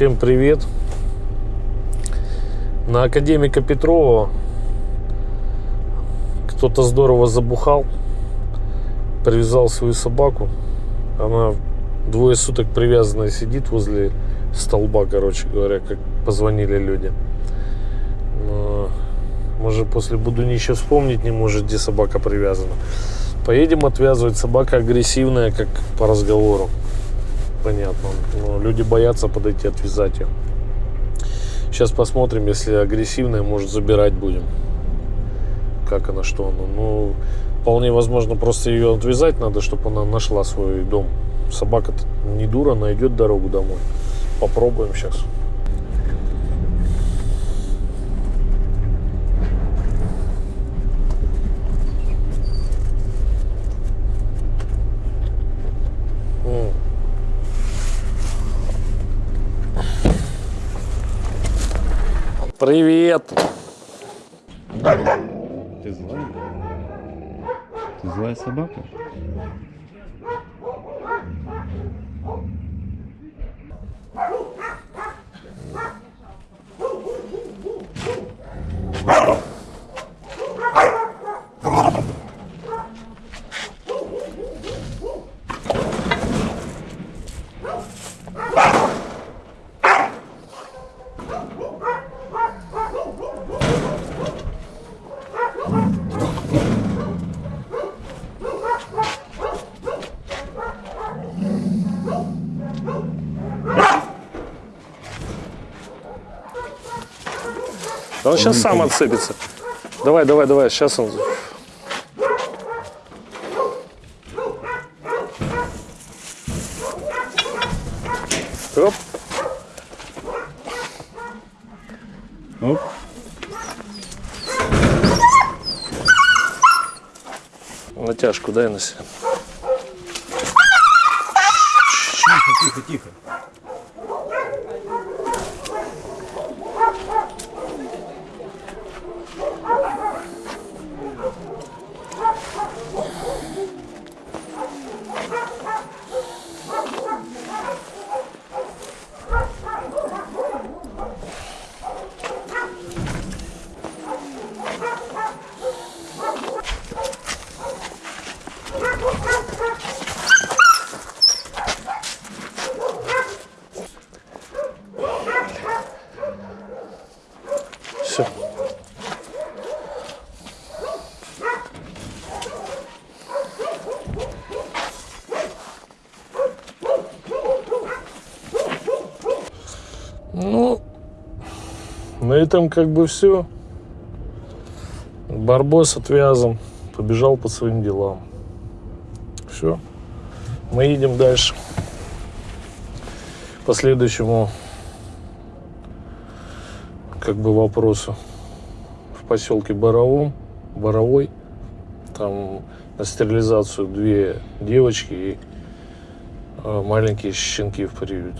Всем привет! На академика Петрова кто-то здорово забухал, привязал свою собаку. Она двое суток привязанная сидит возле столба, короче говоря, как позвонили люди. Может, после Будунища вспомнить не может, где собака привязана. Поедем отвязывать. Собака агрессивная, как по разговору. Понятно. Но люди боятся подойти отвязать ее. Сейчас посмотрим, если агрессивная, может забирать будем. Как она, что она. Ну, вполне возможно, просто ее отвязать надо, чтобы она нашла свой дом. Собака не дура, найдет дорогу домой. Попробуем сейчас. Привет! Ты злая? Ты злая собака? Да он сейчас сам отцепится. Давай, давай, давай, сейчас он. Оп. Оп. Натяжку дай на себя. Тихо, тихо. Все. На этом как бы все. Барбос отвязан, побежал по своим делам. Все. Мы едем дальше. По следующему как бы вопросу. В поселке Боровом, Боровой, там на стерилизацию две девочки и э, маленькие щенки в приют.